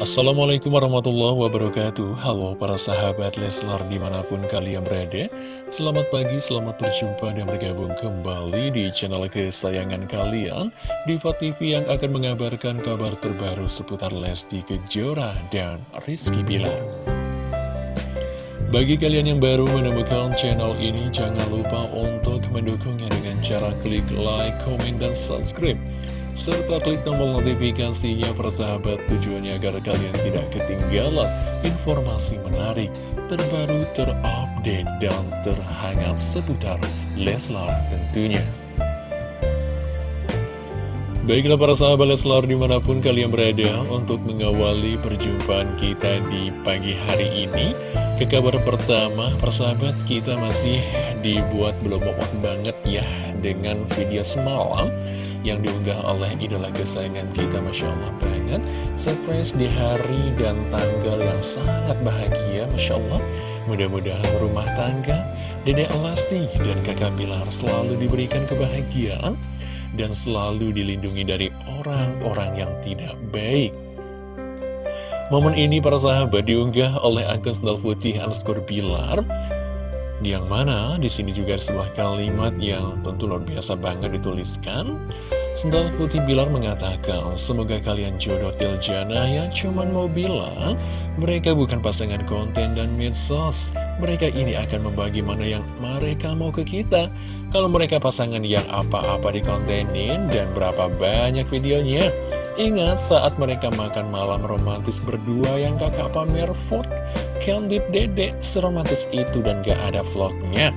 Assalamualaikum warahmatullahi wabarakatuh. Halo para sahabat Leslar di mana pun kalian berada. Selamat pagi, selamat berjumpa dan bergabung kembali di channel kesayangan kalian. Diva TV yang akan mengabarkan kabar terbaru seputar Lesti Kejora dan Rizky Bilar. Bagi kalian yang baru menemukan channel ini Jangan lupa untuk mendukungnya dengan cara klik like, komen, dan subscribe serta klik tombol notifikasinya persahabat tujuannya agar kalian tidak ketinggalan informasi menarik, terbaru, terupdate, dan terhangat seputar Leslar tentunya. Baiklah para sahabat Leslar di mana pun kalian berada untuk mengawali perjumpaan kita di pagi hari ini Ke kabar pertama persahabat kita masih dibuat belum banget ya dengan video semalam yang diunggah oleh idola kesayangan kita Masya Allah banget. Surprise di hari dan tanggal yang sangat bahagia Masya Allah. Mudah-mudahan rumah tangga Dedek Elasti dan kakak Bilar selalu diberikan kebahagiaan dan selalu dilindungi dari orang-orang yang tidak baik. Momen ini para sahabat diunggah oleh akun Sendal Putih underscore Bilar yang mana di sini juga ada sebuah kalimat yang tentu luar biasa banget dituliskan. Sendal Putih Bilar mengatakan, semoga kalian jodoh Tiljana yang cuman mau bilang, mereka bukan pasangan konten dan medsos. Mereka ini akan membagi mana yang mereka mau ke kita. Kalau mereka pasangan yang apa-apa dikontenin dan berapa banyak videonya. Ingat saat mereka makan malam romantis berdua yang kakak pamer food Candid Dede. Seromantis itu dan gak ada vlognya.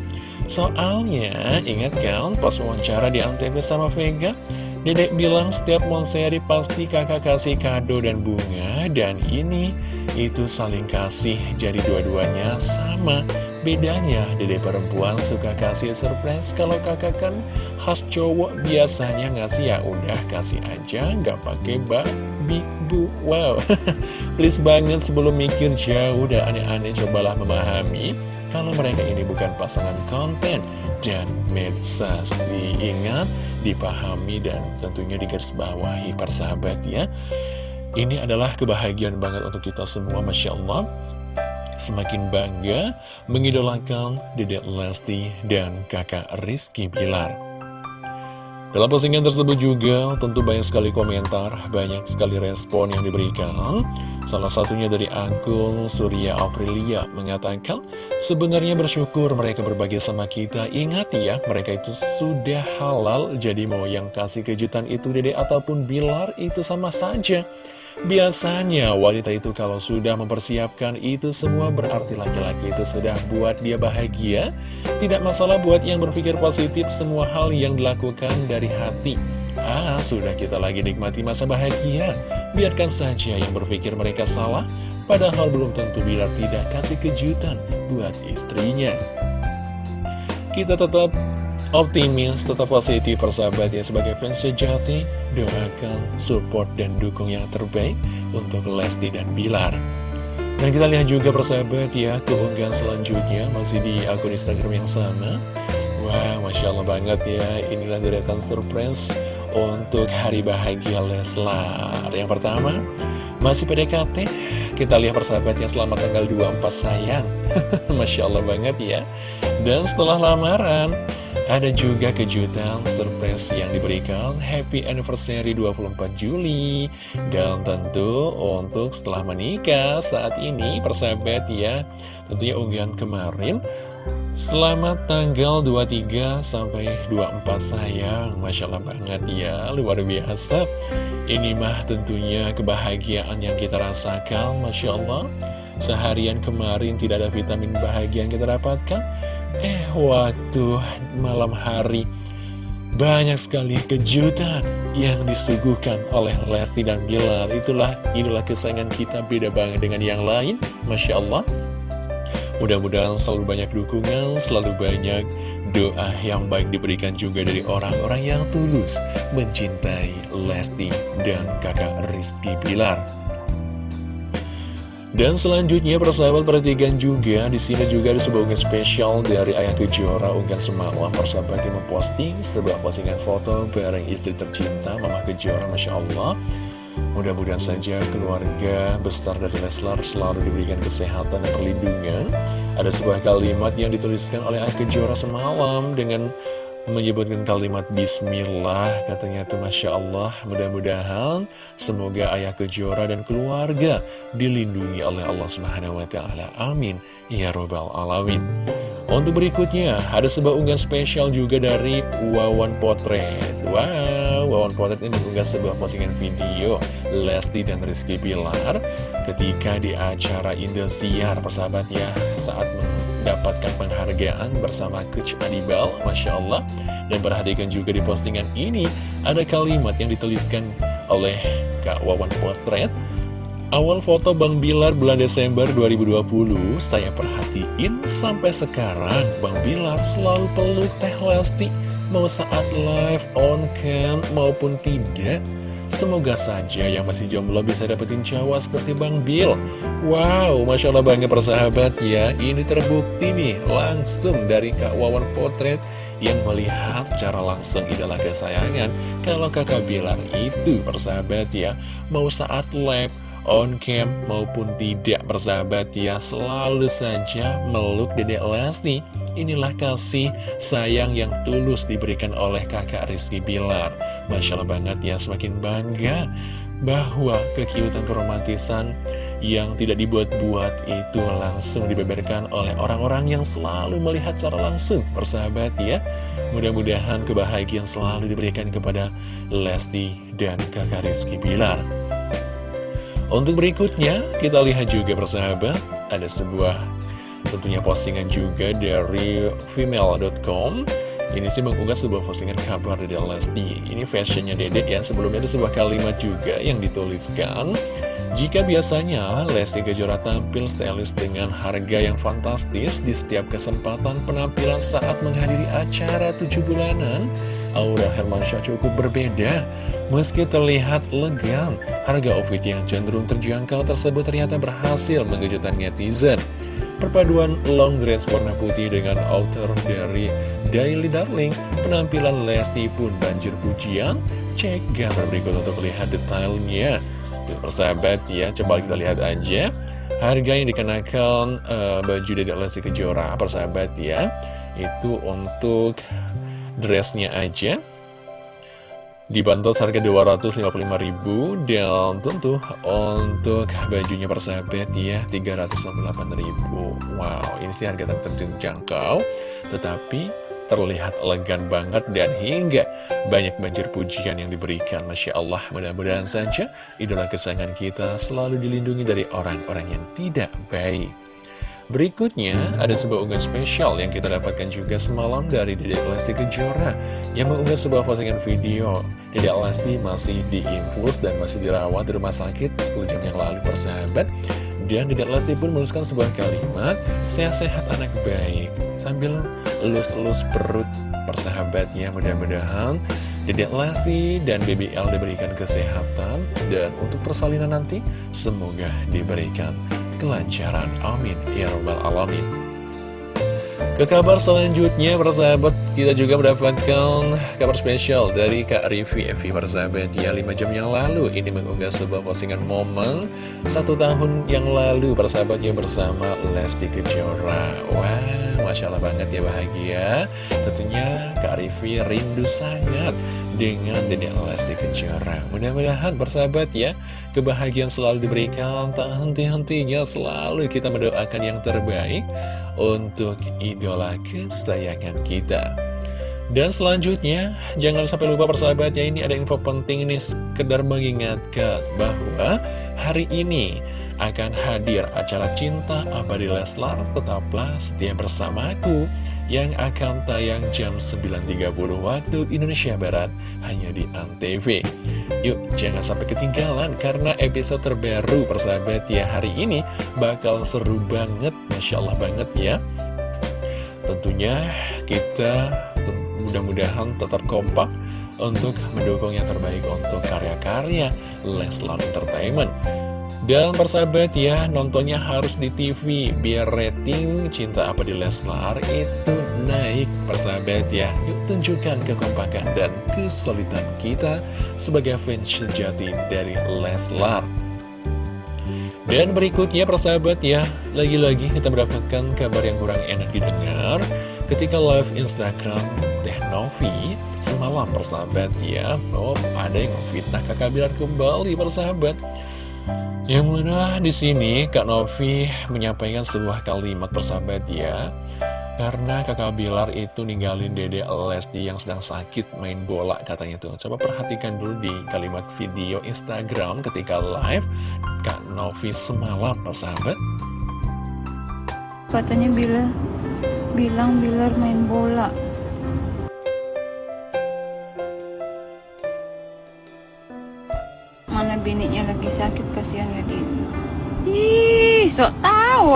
Soalnya ingat kan pas wawancara di Antv sama Vega Dedek bilang setiap monseri pasti kakak kasih kado dan bunga Dan ini itu saling kasih jadi dua-duanya sama. Bedanya, dede perempuan suka kasih surprise Kalau kakak kan khas cowok biasanya ngasih ya udah kasih aja nggak pakai babi bu Wow, please banget sebelum mikir jauh dan aneh-aneh Cobalah memahami kalau mereka ini bukan pasangan konten. Dan medsos Diingat, dipahami dan tentunya digarisbawahi persahabat ya. Ini adalah kebahagiaan banget untuk kita semua Masya Allah. Semakin bangga mengidolakan Dedek Lesti dan kakak Rizky Bilar. Dalam postingan tersebut juga tentu banyak sekali komentar, banyak sekali respon yang diberikan. Salah satunya dari akun Surya Aprilia mengatakan, sebenarnya bersyukur mereka berbagi sama kita. Ingat ya, mereka itu sudah halal, jadi mau yang kasih kejutan itu Dede ataupun Bilar itu sama saja. Biasanya wanita itu kalau sudah mempersiapkan itu semua berarti laki-laki itu sudah buat dia bahagia. Tidak masalah buat yang berpikir positif semua hal yang dilakukan dari hati. Ah, sudah kita lagi nikmati masa bahagia. Biarkan saja yang berpikir mereka salah Padahal belum tentu bila tidak kasih kejutan buat istrinya. Kita tetap optimis, tetap positif persahabat ya. Sebagai fans sejati doakan, support, dan dukung yang terbaik untuk Lesti dan Bilar. Dan kita lihat juga persahabat ya keunggahan selanjutnya masih di akun Instagram yang sama. Wah, Masya Allah banget ya. Inilah deretan surprise untuk hari bahagia Leslar. Yang pertama, masih PDKT Kita lihat persahabatnya selamat tanggal 24 sayang. Masya Allah banget ya. Dan setelah lamaran ada juga kejutan surprise yang diberikan Happy Anniversary 24 Juli. Dan tentu untuk setelah menikah saat ini persahabat ya Tentunya unggahan kemarin. Selamat tanggal 23 sampai 24 sayang. Masya Allah banget ya Luar biasa. Ini mah tentunya kebahagiaan yang kita rasakan Masya Allah. Seharian kemarin tidak ada vitamin bahagia yang kita dapatkan Eh, waktu malam hari banyak sekali kejutan yang disuguhkan oleh Lesti dan Bilar. Itulah idola kesayangan kita beda banget dengan yang lain. Masya Allah. Mudah-mudahan selalu banyak dukungan, selalu banyak doa yang baik diberikan juga dari orang-orang yang tulus mencintai Lesti dan kakak Rizky Bilar. Dan selanjutnya persahabat perhatikan juga di sini juga ada sebuah unggahan spesial dari Ayah Kejora unggahan semalam persahabat yang memposting sebuah postingan foto bareng istri tercinta Mama Kejora Masya Allah Mudah-mudahan saja keluarga besar dari Leslar selalu diberikan kesehatan dan perlindungan. Ada sebuah kalimat yang dituliskan oleh Ayah Kejora semalam dengan menyebutkan kalimat Bismillah katanya tuh Masya Allah. Mudah-mudahan semoga ayah kejora dan keluarga dilindungi oleh Allah Subhanahu Wa Taala. Amin. Ya robbal alamin. Untuk berikutnya ada sebuah unggahan spesial juga dari Wawan Potret. Wow Wawan Potret ini mengunggah sebuah postingan video Lesti dan Rizky Pilar ketika di acara Indosiar persahabat ya saat mendapatkan penghargaan bersama Coach Adibal, Masya Allah. Dan perhatikan juga di postingan ini, ada kalimat yang dituliskan oleh Kak Wawan Potret. Awal foto Bang Bilar bulan Desember 2020, saya perhatiin sampai sekarang Bang Bilar selalu peluk Teh Lesti, mau saat live, on cam, maupun tidak. Semoga saja yang masih jomblo bisa dapetin cowok seperti Bang Bill. Wow, Masya Allah bangga persahabat ya. Ini terbukti nih langsung dari Kak Wawan Potret Yang melihat secara langsung idola kesayangan. Kalau kakak Bilar itu persahabat ya Mau saat live on cam maupun tidak bersahabat ya selalu saja meluk dedek Lesti inilah kasih sayang yang tulus diberikan oleh kakak Rizky Bilar. Masya Allah banget ya semakin bangga bahwa kekiutan keromantisan yang tidak dibuat-buat itu langsung dibeberkan oleh orang-orang yang selalu melihat secara langsung bersahabat ya. Mudah-mudahan kebahagiaan selalu diberikan kepada Lesti dan kakak Rizky Bilar. Untuk berikutnya, kita lihat juga persahabat, ada sebuah tentunya postingan juga dari female.com ini sih mengunggah sebuah postingan kabar dari Lesti. Ini fashionnya dedek ya Sebelumnya ada sebuah kalimat juga yang dituliskan. Jika biasanya Lesti Kejora tampil stylish dengan harga yang fantastis Di setiap kesempatan penampilan saat menghadiri acara tujuh bulanan Aura Hermansyah cukup berbeda. Meski terlihat elegan, harga outfit yang cenderung terjangkau tersebut ternyata berhasil mengejutkan netizen. Perpaduan long dress warna putih dengan outer dari Daily Darling, penampilan Lesti pun banjir pujian. Cek gambar berikut untuk lihat detailnya. Persahabat ya, coba kita lihat aja harga yang dikenakan uh, baju dari Lesti Kejora. Persahabat ya, itu untuk dressnya aja dibantu harga 255.000 dan tentu untuk bajunya persahabat ya 368.000 wow ini sih harga terjangkau tetapi terlihat elegan banget dan hingga banyak banjir pujian yang diberikan. Masya Allah mudah-mudahan saja idola kesayangan kita selalu dilindungi dari orang-orang yang tidak baik Berikutnya, ada sebuah unggahan spesial yang kita dapatkan juga semalam dari Dedek Lesti Kejora yang mengunggah sebuah postingan video. Dedek Lesti masih diinfus dan masih dirawat di rumah sakit 10 jam yang lalu persahabat. Dan Dedek Lesti pun menuliskan sebuah kalimat, sehat-sehat anak baik, sambil elus-elus perut persahabatnya mudah-mudahan Dedek Lesti dan BBL diberikan kesehatan dan untuk persalinan nanti semoga diberikan kelancaran. Amin. Ya Rabbal Alamin. Ke kabar selanjutnya, persahabat, kita juga mendapatkan kabar spesial dari Kak Rivi Evi, persahabat. Ya, 5 jam yang lalu, ini mengunggah sebuah postingan momen satu tahun yang lalu, persahabatnya bersama Lesti Kejora. Wah, Masya Allah banget ya bahagia. Tentunya Kak Rivi rindu sangat dengan Dede Lesti Kejora. Mudah-mudahan bersahabat ya, kebahagiaan selalu diberikan, tak henti-hentinya selalu kita mendoakan yang terbaik untuk idola kesayangan kita. Dan selanjutnya, jangan sampai lupa persahabat ya, ini ada info penting ini sekedar mengingatkan bahwa hari ini akan hadir acara Cinta Abadi Leslar, tetaplah setia bersamaku yang akan tayang jam 9.30 waktu Indonesia Barat hanya di ANTV. Yuk, jangan sampai ketinggalan karena episode terbaru persahabat ya hari ini bakal seru banget, Masya Allah banget ya. Tentunya kita mudah-mudahan tetap kompak untuk mendukung yang terbaik untuk karya-karya Leslar Entertainment. Dan persahabat ya, nontonnya harus di TV biar rating cinta apa di Leslar itu naik persahabat ya. Yuk tunjukkan kekompakan dan kesulitan kita sebagai fans sejati dari Leslar. Dan berikutnya persahabat ya, lagi-lagi kita mendapatkan kabar yang kurang enak didengar ketika live Instagram Teh Novi semalam persahabat ya. Oh, ada yang fitnah kakak Bilar kembali persahabat. Yang mana di sini Kak Novi menyampaikan sebuah kalimat persahabat ya. Karena kakak Bilar itu ninggalin dede Lesti yang sedang sakit main bola katanya tuh. Coba perhatikan dulu di kalimat video Instagram ketika live Kak Novi semalam persahabat. Katanya bila bilang Bilar main bola mana biniknya lagi sakit kasihan ya di ih sok tahu.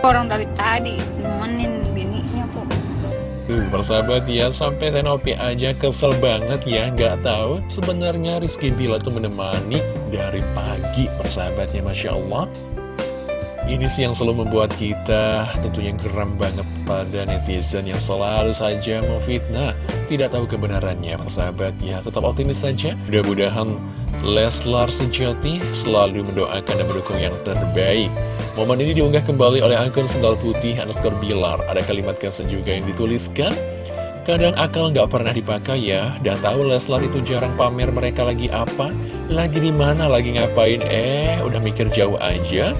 Orang dari tadi nemenin biniknya kok. Tuh persahabat ya sampai Tenopi aja kesel banget ya nggak tahu sebenarnya Rizky Bila tuh menemani dari pagi persahabatnya Masya Allah ini sih yang selalu membuat kita tentunya geram banget pada netizen yang selalu saja memfitnah Tidak tahu kebenarannya persahabat ya Tetap optimis saja. Mudah-mudahan Leslar sejati selalu mendoakan dan mendukung yang terbaik. Momen ini diunggah kembali oleh akun sendal putih underscore bilar. Ada kalimat caption juga yang dituliskan Kadang akal nggak pernah dipakai ya. Dan tahu Leslar itu jarang pamer mereka lagi apa. Lagi di mana lagi ngapain? Eh udah mikir jauh aja.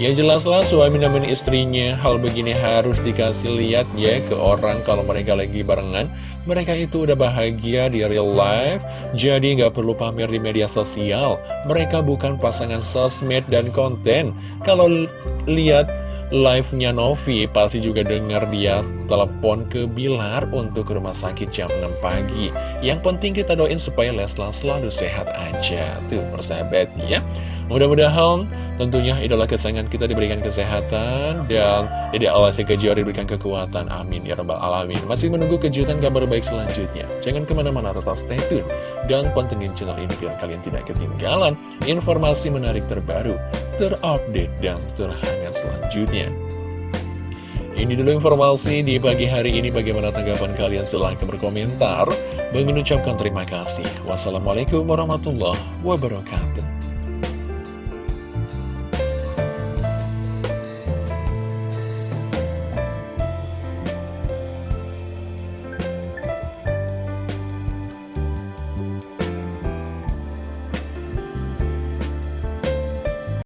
Ya jelaslah suami nemenin istrinya. Hal begini harus dikasih lihat ya ke orang kalau mereka lagi barengan. Mereka itu udah bahagia di real life. Jadi nggak perlu pamer di media sosial. Mereka bukan pasangan sosmed dan konten. Kalau lihat live-nya Novi Pasti juga dengar dia telepon ke Bilar untuk ke rumah sakit jam 6 pagi Yang penting kita doain supaya Leslar selalu sehat aja Tuh persahabat ya Mudah-mudahan tentunya idola kesayangan kita diberikan kesehatan dan Dede Alasi Kejora diberikan kekuatan. Amin ya rabbal alamin. Masih menunggu kejutan kabar baik selanjutnya. Jangan ke mana-mana tetap stay tune dan pantengin channel ini biar kalian tidak ketinggalan informasi menarik terbaru, terupdate dan terhangat selanjutnya. Ini dulu informasi di pagi hari ini bagaimana tanggapan kalian silahkan berkomentar. Mengucapkan terima kasih. Wassalamualaikum warahmatullahi wabarakatuh.